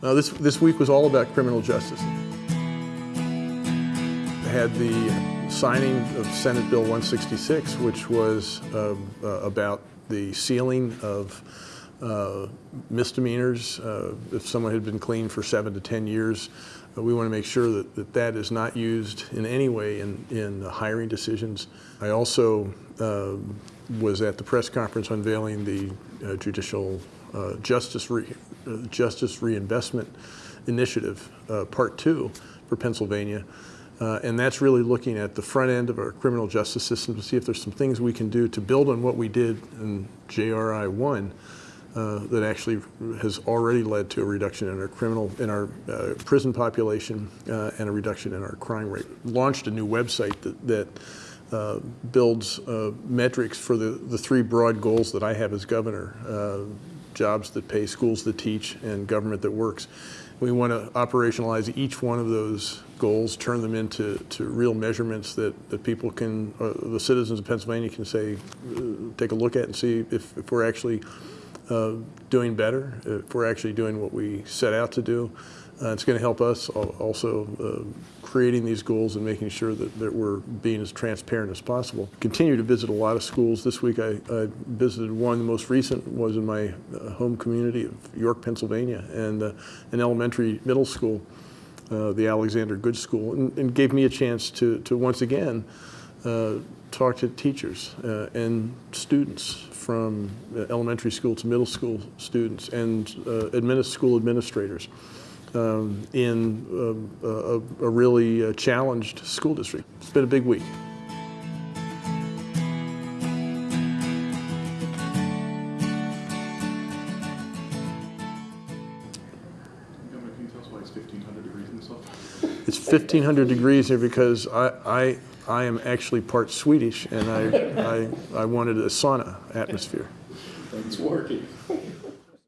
Uh, this, this week was all about criminal justice. I had the signing of Senate Bill 166, which was uh, uh, about the sealing of uh, misdemeanors. Uh, if someone had been clean for seven to 10 years, uh, we want to make sure that, that that is not used in any way in, in hiring decisions. I also uh, was at the press conference unveiling the uh, judicial uh, justice, re, uh, justice reinvestment initiative, part two for Pennsylvania. Uh, and that's really looking at the front end of our criminal justice system to see if there's some things we can do to build on what we did in JRI 1 uh, that actually has already led to a reduction in our criminal, in our uh, prison population and a reduction in our crime rate. Launched a new website that, that uh, builds uh, metrics for the, the three broad goals that I have as governor, uh, jobs that pay, schools that teach, and government that works. We want to operationalize each one of those goals, turn them into to real measurements that, that people can, uh, the citizens of Pennsylvania can say, uh, take a look at and see if, if we're actually uh, doing better, if we're actually doing what we set out to do. Uh, it's going to help us also uh, creating these goals and making sure that, that we're being as transparent as possible. Continue to visit a lot of schools. This week I, I visited one. The most recent was in my uh, home community of York, Pennsylvania, and uh, an elementary middle school, uh, the Alexander Goode School, and, and gave me a chance to, to once again uh, talk to teachers uh, and students from uh, elementary school to middle school students and uh, adminis- school administrators um, in um, a, a really uh, challenged school district. It's been a big week. Governor, can you tell us why it's 1,500 degrees in this office? It's 1,500 degrees here because I, I, I am actually part Swedish and I, I, I wanted a sauna atmosphere. It's working.